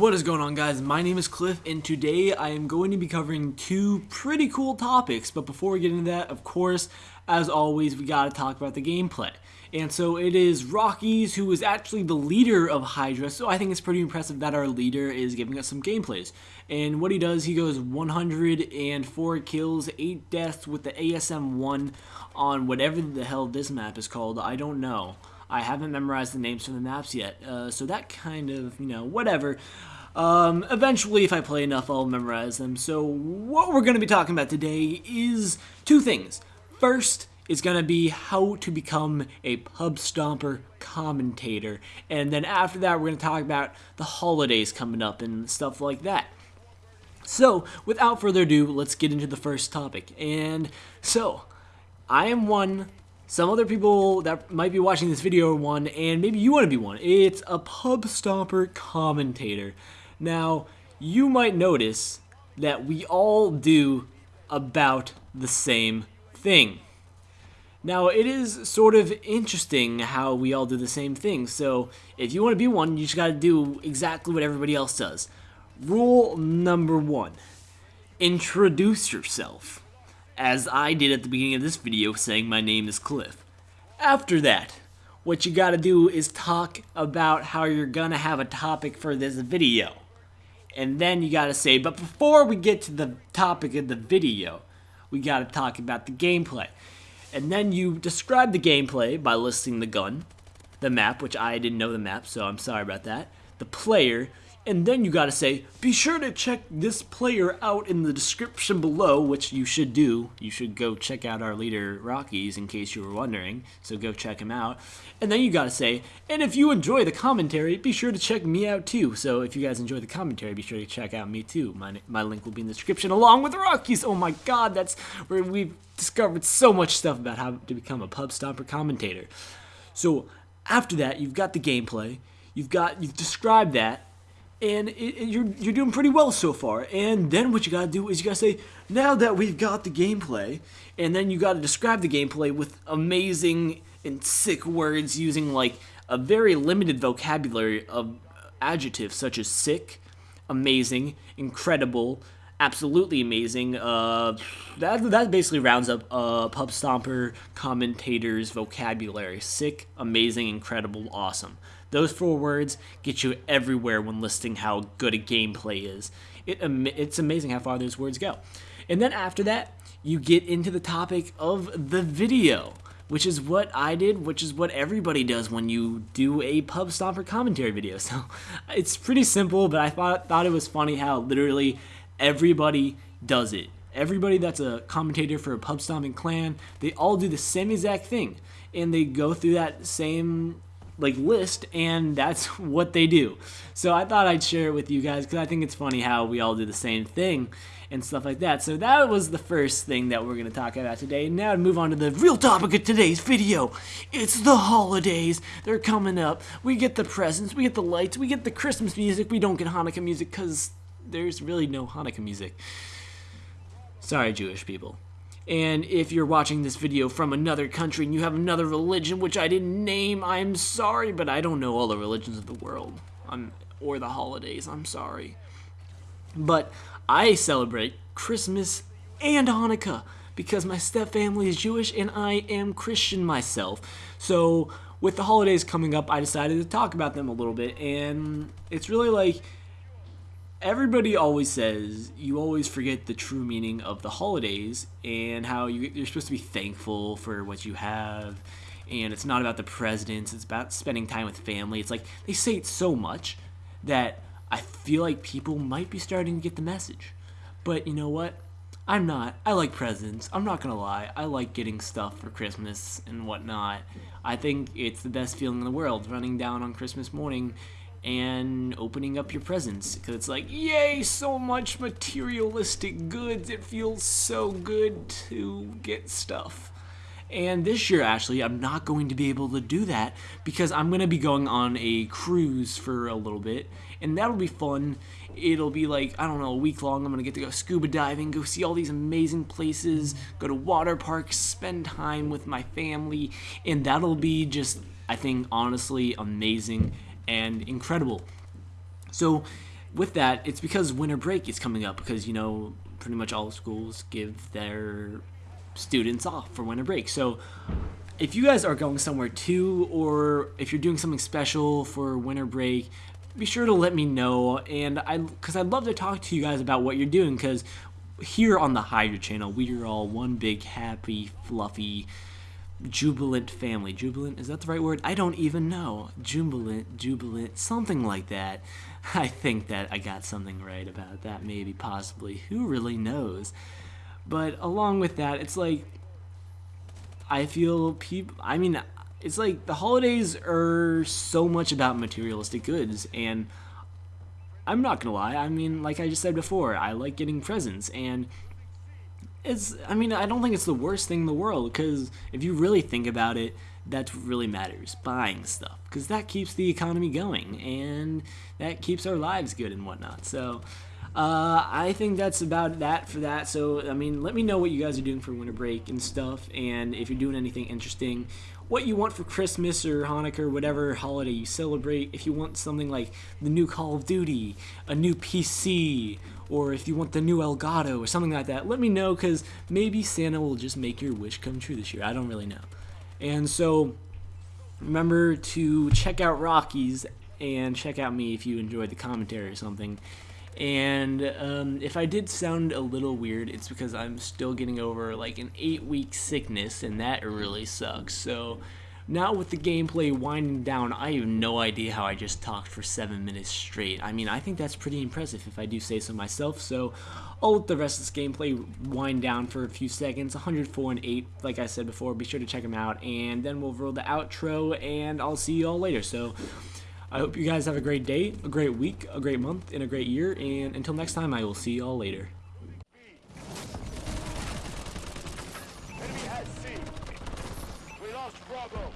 What is going on guys? My name is Cliff and today I am going to be covering two pretty cool topics. But before we get into that of course as always we gotta talk about the gameplay. And so it is Rockies who is actually the leader of Hydra. So I think it's pretty impressive that our leader is giving us some gameplays. And what he does he goes 104 kills 8 deaths with the ASM-1 on whatever the hell this map is called. I don't know I haven't memorized the names for the maps yet, uh, so that kind of, you know, whatever. Um, eventually, if I play enough, I'll memorize them. So what we're going to be talking about today is two things. First is going to be how to become a pub stomper commentator. And then after that, we're going to talk about the holidays coming up and stuff like that. So, without further ado, let's get into the first topic. And so, I am one some other people that might be watching this video are one, and maybe you want to be one. It's a pub stomper commentator. Now, you might notice that we all do about the same thing. Now, it is sort of interesting how we all do the same thing. So, if you want to be one, you just got to do exactly what everybody else does. Rule number one introduce yourself as I did at the beginning of this video saying my name is Cliff. After that, what you gotta do is talk about how you're gonna have a topic for this video. And then you gotta say, but before we get to the topic of the video, we gotta talk about the gameplay. And then you describe the gameplay by listing the gun, the map, which I didn't know the map, so I'm sorry about that, the player, and then you gotta say, be sure to check this player out in the description below, which you should do. You should go check out our leader, Rockies, in case you were wondering. So go check him out. And then you gotta say, and if you enjoy the commentary, be sure to check me out too. So if you guys enjoy the commentary, be sure to check out me too. My, my link will be in the description along with Rockies. Oh my god, that's where we've discovered so much stuff about how to become a pub stomper commentator. So after that, you've got the gameplay. You've got, you've described that and it, it, you're you're doing pretty well so far. And then what you gotta do is you gotta say, now that we've got the gameplay, and then you gotta describe the gameplay with amazing and sick words using like a very limited vocabulary of adjectives such as sick, amazing, incredible, absolutely amazing. Uh, that that basically rounds up uh, pub stomper commentators vocabulary: sick, amazing, incredible, awesome. Those four words get you everywhere when listing how good a gameplay is. It, it's amazing how far those words go. And then after that, you get into the topic of the video, which is what I did, which is what everybody does when you do a pub stomper commentary video. So it's pretty simple, but I thought, thought it was funny how literally everybody does it. Everybody that's a commentator for a pub stomping clan, they all do the same exact thing. And they go through that same like list and that's what they do. So I thought I'd share it with you guys because I think it's funny how we all do the same thing and stuff like that. So that was the first thing that we're going to talk about today. Now to move on to the real topic of today's video. It's the holidays. They're coming up. We get the presents, we get the lights, we get the Christmas music. We don't get Hanukkah music because there's really no Hanukkah music. Sorry, Jewish people. And if you're watching this video from another country and you have another religion, which I didn't name, I'm sorry, but I don't know all the religions of the world. I'm, or the holidays, I'm sorry. But I celebrate Christmas and Hanukkah because my stepfamily is Jewish and I am Christian myself. So with the holidays coming up, I decided to talk about them a little bit. And it's really like everybody always says you always forget the true meaning of the holidays and how you, you're supposed to be thankful for what you have. And it's not about the presidents it's about spending time with family. It's like they say it so much that i feel like people might be starting to get the message. But you know what? I'm not. I like presents. I'm not gonna lie. I like getting stuff for christmas and whatnot. I think it's the best feeling in the world running down on christmas morning and opening up your presents because it's like yay so much materialistic goods. It feels so good to get stuff. And this year actually i'm not going to be able to do that because i'm going to be going on a cruise for a little bit and that'll be fun. It'll be like i don't know a week long i'm going to get to go scuba diving go see all these amazing places go to water parks spend time with my family and that'll be just i think honestly amazing and incredible. So with that, it's because winter break is coming up because you know pretty much all schools give their students off for winter break. So if you guys are going somewhere too, or if you're doing something special for winter break, be sure to let me know. And I, because I'd love to talk to you guys about what you're doing. Because here on the Hydra channel, we are all one big happy, fluffy, jubilant family. Jubilant is that the right word? I don't even know. Jubilant, jubilant, something like that. I think that I got something right about that. Maybe, possibly. Who really knows? But along with that, it's like I feel people. I mean, it's like the holidays are so much about materialistic goods, and I'm not gonna lie. I mean, like I just said before, I like getting presents, and it's. I mean, I don't think it's the worst thing in the world because if you really think about it, that's what really matters buying stuff because that keeps the economy going and that keeps our lives good and whatnot. So. Uh, I think that's about that for that. So, I mean, let me know what you guys are doing for winter break and stuff, and if you're doing anything interesting, what you want for Christmas or Hanukkah or whatever holiday you celebrate. If you want something like the new Call of Duty, a new PC, or if you want the new Elgato or something like that, let me know because maybe Santa will just make your wish come true this year. I don't really know. And so, remember to check out Rockies and check out me if you enjoyed the commentary or something. And um, if I did sound a little weird, it's because I'm still getting over like an eight week sickness, and that really sucks. So now with the gameplay winding down, I have no idea how I just talked for seven minutes straight. I mean, I think that's pretty impressive if I do say so myself. So I'll let the rest of this gameplay wind down for a few seconds. 104 and 8, like I said before. Be sure to check them out, and then we'll roll the outro, and I'll see you all later. So. I hope you guys have a great day, a great week, a great month, and a great year. And until next time, I will see you all later. Bravo.